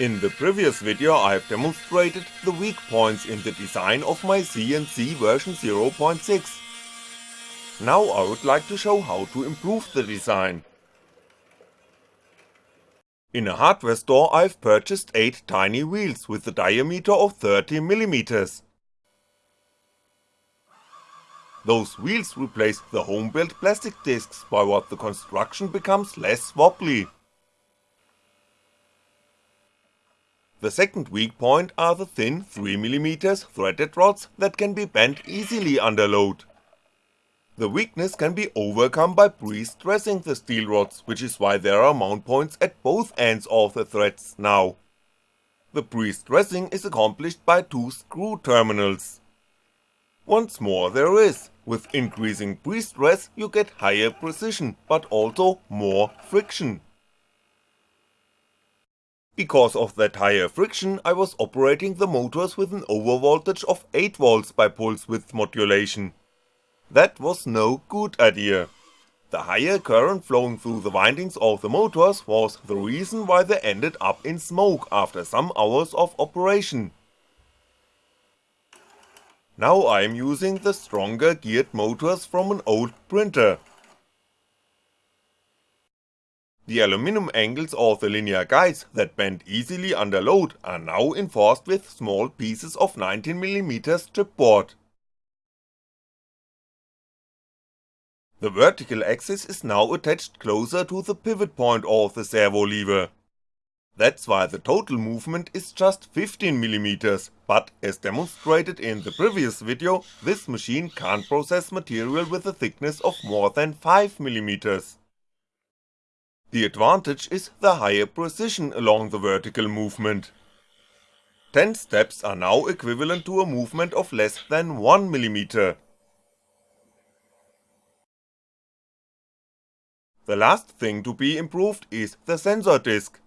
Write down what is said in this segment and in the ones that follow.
In the previous video I've demonstrated the weak points in the design of my CNC version 0.6. Now I would like to show how to improve the design. In a hardware store I've purchased 8 tiny wheels with a diameter of 30mm. Those wheels replace the home-built plastic discs by what the construction becomes less wobbly. The second weak point are the thin 3mm threaded rods that can be bent easily under load. The weakness can be overcome by pre-stressing the steel rods, which is why there are mount points at both ends of the threads now. The pre-stressing is accomplished by two screw terminals. Once more there is, with increasing pre-stress you get higher precision, but also more friction. Because of that higher friction I was operating the motors with an overvoltage of 8V by pulse width modulation. That was no good idea. The higher current flowing through the windings of the motors was the reason why they ended up in smoke after some hours of operation. Now I'm using the stronger geared motors from an old printer, the aluminum angles of the linear guides that bend easily under load are now enforced with small pieces of 19mm chipboard. The vertical axis is now attached closer to the pivot point of the servo lever. That's why the total movement is just 15mm, but as demonstrated in the previous video, this machine can't process material with a thickness of more than 5mm. The advantage is the higher precision along the vertical movement. 10 steps are now equivalent to a movement of less than 1mm. The last thing to be improved is the sensor disc.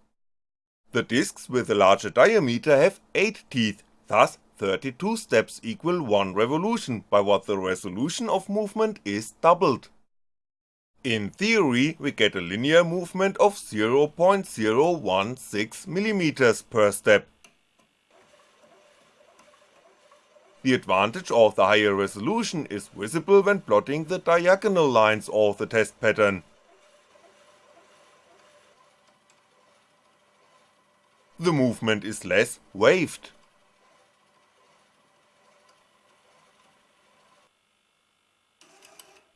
The discs with a larger diameter have 8 teeth, thus 32 steps equal 1 revolution, by what the resolution of movement is doubled. In theory we get a linear movement of 0.016mm per step. The advantage of the higher resolution is visible when plotting the diagonal lines of the test pattern. The movement is less waved.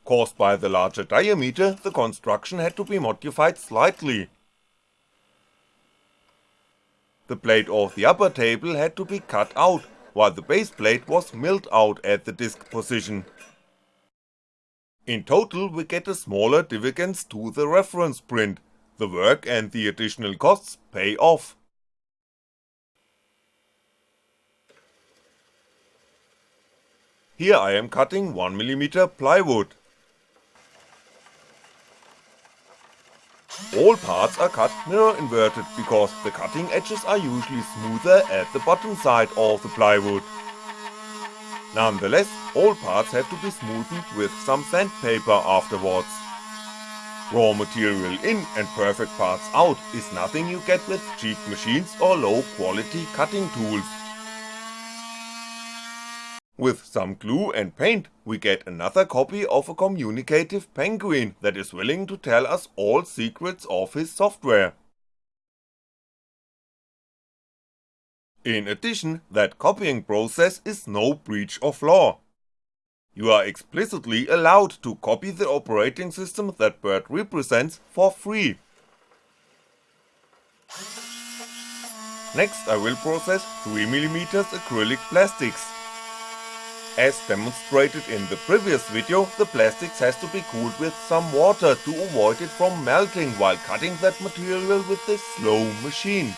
Caused by the larger diameter, the construction had to be modified slightly. The plate of the upper table had to be cut out, while the base plate was milled out at the disc position. In total we get a smaller divergence to the reference print, the work and the additional costs pay off. Here I am cutting 1mm plywood. All parts are cut mirror inverted because the cutting edges are usually smoother at the bottom side of the plywood. Nonetheless, all parts have to be smoothened with some sandpaper afterwards. Raw material in and perfect parts out is nothing you get with cheap machines or low quality cutting tools. With some glue and paint we get another copy of a communicative penguin that is willing to tell us all secrets of his software. In addition, that copying process is no breach of law. You are explicitly allowed to copy the operating system that Bird represents for free. Next I will process 3mm acrylic plastics. As demonstrated in the previous video, the plastics has to be cooled with some water to avoid it from melting while cutting that material with this slow machine.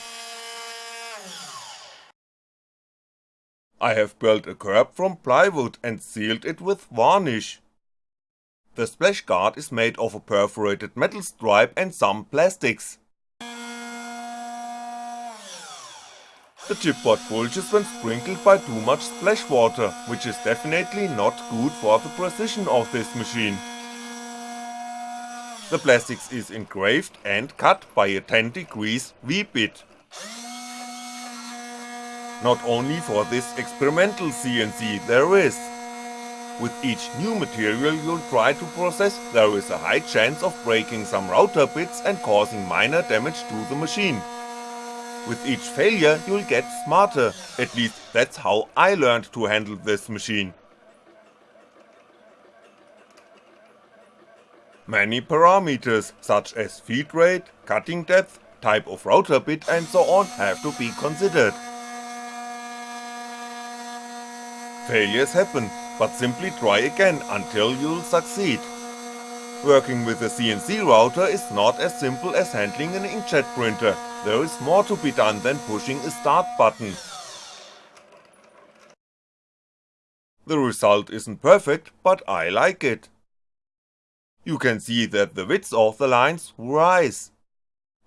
I have built a curb from plywood and sealed it with varnish. The splash guard is made of a perforated metal stripe and some plastics. The chipboard bulges when sprinkled by too much splash water, which is definitely not good for the precision of this machine. The plastics is engraved and cut by a 10 degrees V-bit. not only for this experimental CNC there is. With each new material you'll try to process, there is a high chance of breaking some router bits and causing minor damage to the machine. With each failure you'll get smarter, at least that's how I learned to handle this machine. Many parameters, such as feed rate, cutting depth, type of router bit and so on have to be considered. Failures happen, but simply try again until you'll succeed. Working with a CNC router is not as simple as handling an inkjet printer, there is more to be done than pushing a start button. The result isn't perfect, but I like it. You can see that the width of the lines rise.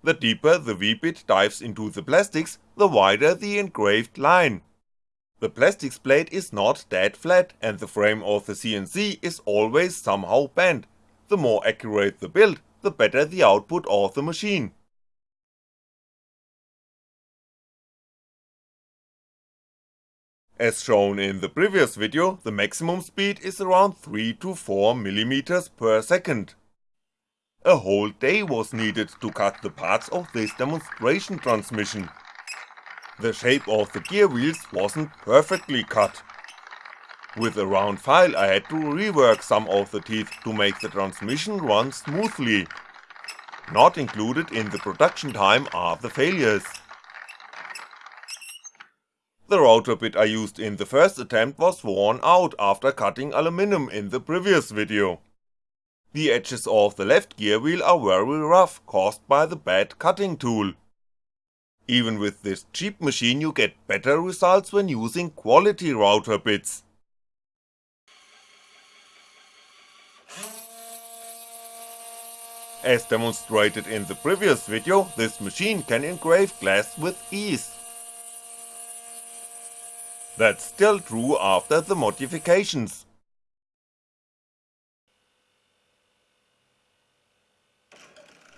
The deeper the V-bit dives into the plastics, the wider the engraved line. The plastics plate is not dead flat and the frame of the CNC is always somehow bent, the more accurate the build, the better the output of the machine. As shown in the previous video, the maximum speed is around 3 to 4mm per second. A whole day was needed to cut the parts of this demonstration transmission. The shape of the gear wheels wasn't perfectly cut. With a round file I had to rework some of the teeth to make the transmission run smoothly. Not included in the production time are the failures. The router bit I used in the first attempt was worn out after cutting aluminum in the previous video. The edges of the left gear wheel are very rough caused by the bad cutting tool. Even with this cheap machine you get better results when using quality router bits. As demonstrated in the previous video, this machine can engrave glass with ease. That's still true after the modifications.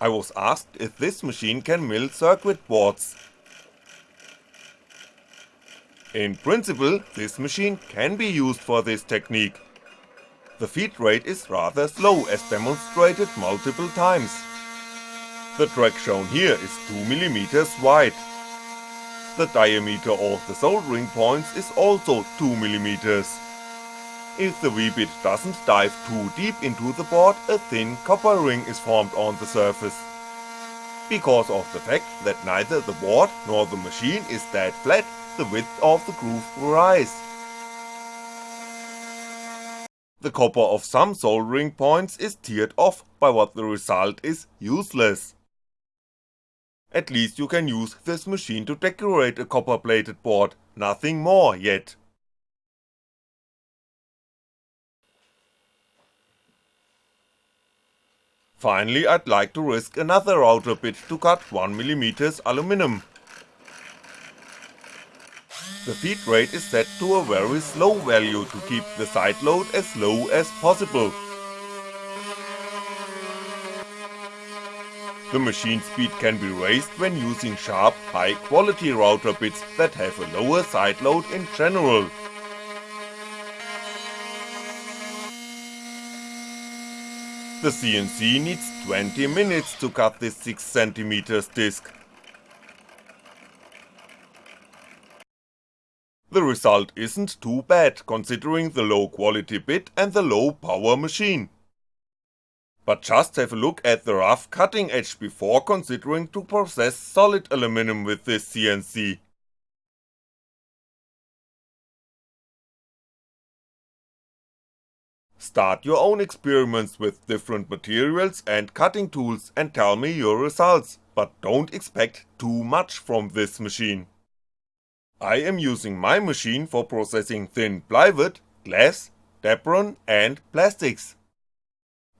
I was asked if this machine can mill circuit boards. In principle, this machine can be used for this technique. The feed rate is rather slow as demonstrated multiple times. The track shown here is 2mm wide. The diameter of the soldering points is also 2mm. If the V-bit doesn't dive too deep into the board, a thin copper ring is formed on the surface. Because of the fact that neither the board nor the machine is that flat, the width of the groove will rise. The copper of some soldering points is teared off, by what the result is useless. At least you can use this machine to decorate a copper plated board, nothing more yet. Finally I'd like to risk another router bit to cut 1mm aluminum. The feed rate is set to a very slow value to keep the side load as low as possible. The machine speed can be raised when using sharp, high quality router bits that have a lower side load in general. The CNC needs 20 minutes to cut this 6cm disc. The result isn't too bad considering the low quality bit and the low power machine. But just have a look at the rough cutting edge before considering to process solid aluminum with this CNC. Start your own experiments with different materials and cutting tools and tell me your results, but don't expect too much from this machine. I am using my machine for processing thin plywood, glass, Depron and plastics.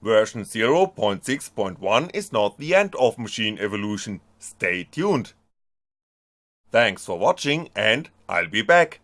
Version 0.6.1 is not the end of machine evolution, stay tuned. Thanks for watching and I'll be back.